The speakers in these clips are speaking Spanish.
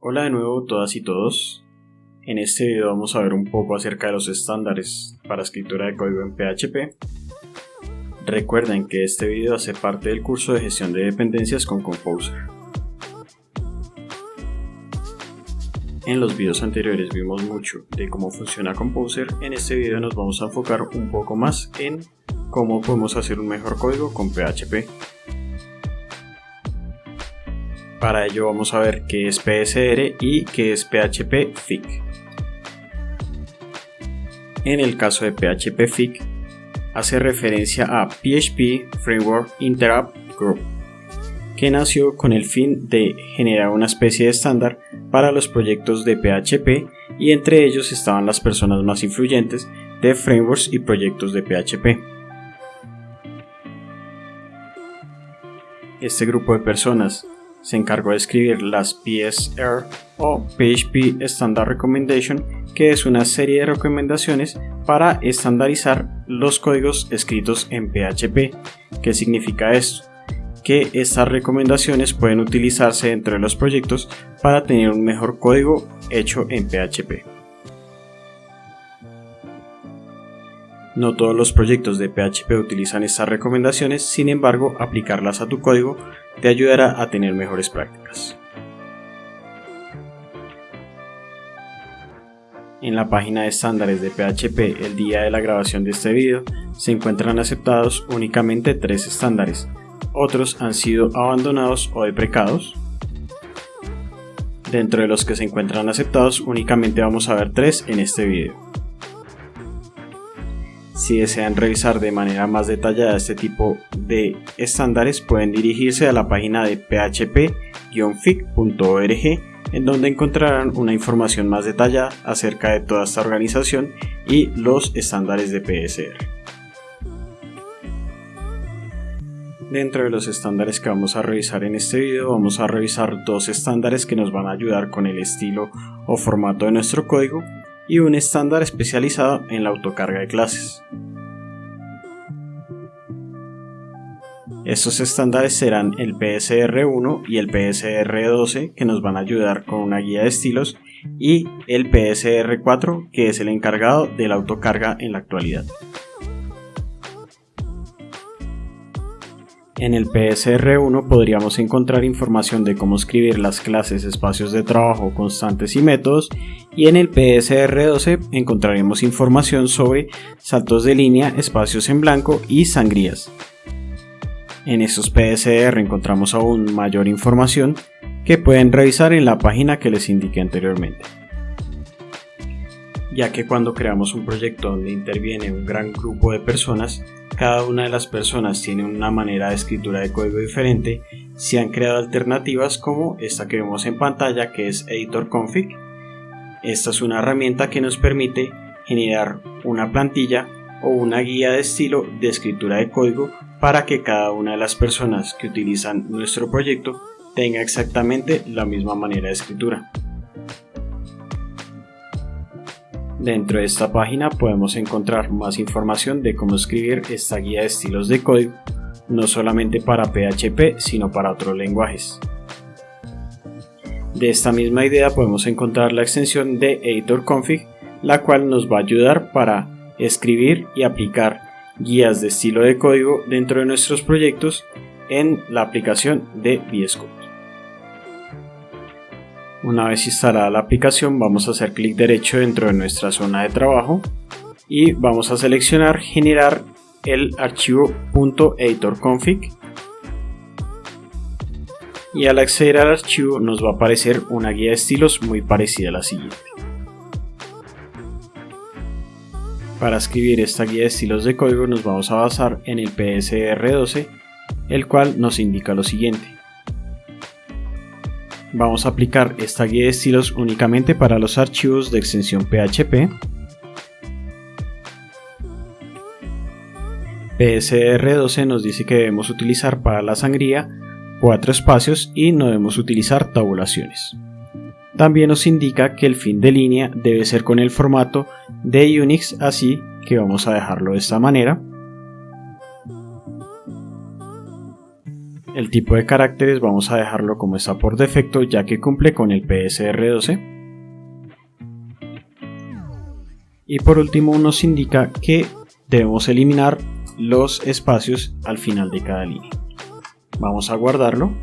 Hola de nuevo todas y todos. En este video vamos a ver un poco acerca de los estándares para escritura de código en PHP. Recuerden que este video hace parte del curso de gestión de dependencias con Composer. En los videos anteriores vimos mucho de cómo funciona Composer, en este video nos vamos a enfocar un poco más en cómo podemos hacer un mejor código con PHP. Para ello vamos a ver qué es PSR y qué es PHP FIC. En el caso de PHP FIC, hace referencia a PHP Framework Interrupt Group, que nació con el fin de generar una especie de estándar para los proyectos de PHP y entre ellos estaban las personas más influyentes de frameworks y proyectos de PHP. Este grupo de personas se encargó de escribir las PSR o PHP Standard Recommendation, que es una serie de recomendaciones para estandarizar los códigos escritos en PHP. ¿Qué significa esto? Que estas recomendaciones pueden utilizarse dentro de los proyectos para tener un mejor código hecho en PHP. No todos los proyectos de PHP utilizan estas recomendaciones, sin embargo, aplicarlas a tu código te ayudará a tener mejores prácticas. En la página de estándares de PHP el día de la grabación de este video se encuentran aceptados únicamente tres estándares, otros han sido abandonados o deprecados. Dentro de los que se encuentran aceptados únicamente vamos a ver tres en este video. Si desean revisar de manera más detallada este tipo de estándares pueden dirigirse a la página de php-fic.org en donde encontrarán una información más detallada acerca de toda esta organización y los estándares de PSR. Dentro de los estándares que vamos a revisar en este video vamos a revisar dos estándares que nos van a ayudar con el estilo o formato de nuestro código y un estándar especializado en la autocarga de clases. Estos estándares serán el PSR1 y el PSR12 que nos van a ayudar con una guía de estilos y el PSR4 que es el encargado de la autocarga en la actualidad. En el PSR1 podríamos encontrar información de cómo escribir las clases, espacios de trabajo, constantes y métodos y en el PSR12 encontraremos información sobre saltos de línea, espacios en blanco y sangrías. En estos PSR encontramos aún mayor información que pueden revisar en la página que les indiqué anteriormente ya que cuando creamos un proyecto donde interviene un gran grupo de personas, cada una de las personas tiene una manera de escritura de código diferente, se han creado alternativas como esta que vemos en pantalla que es Editor Config. Esta es una herramienta que nos permite generar una plantilla o una guía de estilo de escritura de código para que cada una de las personas que utilizan nuestro proyecto tenga exactamente la misma manera de escritura. Dentro de esta página podemos encontrar más información de cómo escribir esta guía de estilos de código, no solamente para PHP sino para otros lenguajes. De esta misma idea podemos encontrar la extensión de Editor Config, la cual nos va a ayudar para escribir y aplicar guías de estilo de código dentro de nuestros proyectos en la aplicación de VS. Una vez instalada la aplicación vamos a hacer clic derecho dentro de nuestra zona de trabajo y vamos a seleccionar generar el archivo .editorconfig y al acceder al archivo nos va a aparecer una guía de estilos muy parecida a la siguiente. Para escribir esta guía de estilos de código nos vamos a basar en el PSR12 el cual nos indica lo siguiente vamos a aplicar esta guía de estilos únicamente para los archivos de extensión PHP. PSR12 nos dice que debemos utilizar para la sangría cuatro espacios y no debemos utilizar tabulaciones. También nos indica que el fin de línea debe ser con el formato de Unix, así que vamos a dejarlo de esta manera. El tipo de caracteres vamos a dejarlo como está por defecto ya que cumple con el PSR12. Y por último nos indica que debemos eliminar los espacios al final de cada línea. Vamos a guardarlo.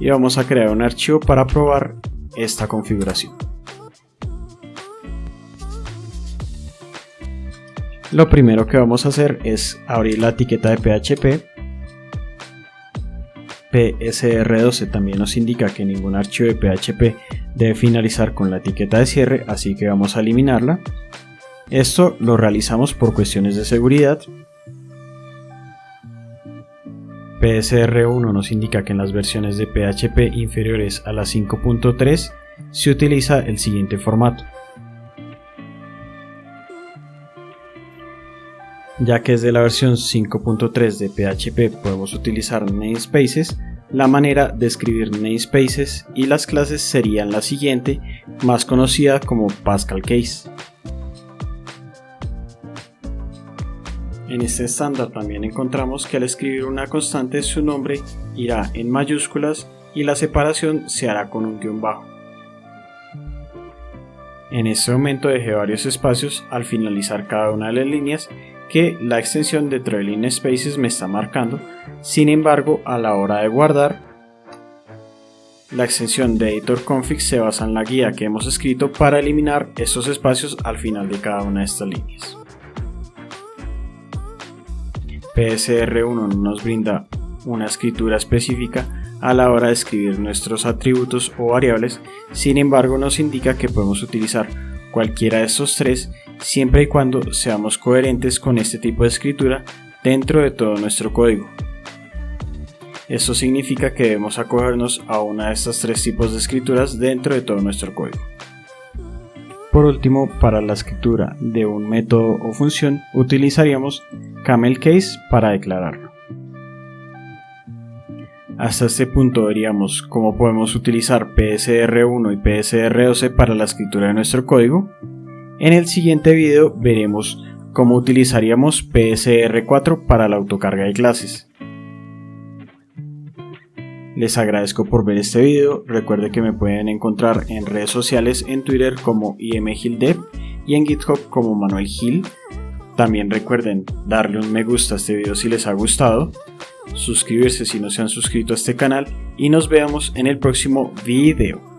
Y vamos a crear un archivo para probar esta configuración. Lo primero que vamos a hacer es abrir la etiqueta de PHP. PSR12 también nos indica que ningún archivo de PHP debe finalizar con la etiqueta de cierre, así que vamos a eliminarla. Esto lo realizamos por cuestiones de seguridad. PSR1 nos indica que en las versiones de PHP inferiores a la 5.3 se utiliza el siguiente formato. Ya que desde la versión 5.3 de PHP podemos utilizar namespaces, la manera de escribir namespaces y las clases serían la siguiente, más conocida como Pascal Case. En este estándar también encontramos que al escribir una constante su nombre irá en mayúsculas y la separación se hará con un guion bajo. En este momento dejé varios espacios al finalizar cada una de las líneas que la extensión de Trailing Spaces me está marcando, sin embargo a la hora de guardar, la extensión de Editor Config se basa en la guía que hemos escrito para eliminar estos espacios al final de cada una de estas líneas. PSR1 nos brinda una escritura específica a la hora de escribir nuestros atributos o variables, sin embargo nos indica que podemos utilizar cualquiera de estos tres siempre y cuando seamos coherentes con este tipo de escritura dentro de todo nuestro código. Esto significa que debemos acogernos a una de estos tres tipos de escrituras dentro de todo nuestro código. Por último, para la escritura de un método o función utilizaríamos camel case para declararlo. Hasta este punto veríamos cómo podemos utilizar PSR1 y PSR12 para la escritura de nuestro código en el siguiente video veremos cómo utilizaríamos PSR4 para la autocarga de clases. Les agradezco por ver este video, recuerden que me pueden encontrar en redes sociales en Twitter como imgildev y en GitHub como Manuel Gil. También recuerden darle un me gusta a este video si les ha gustado, suscribirse si no se han suscrito a este canal y nos vemos en el próximo video.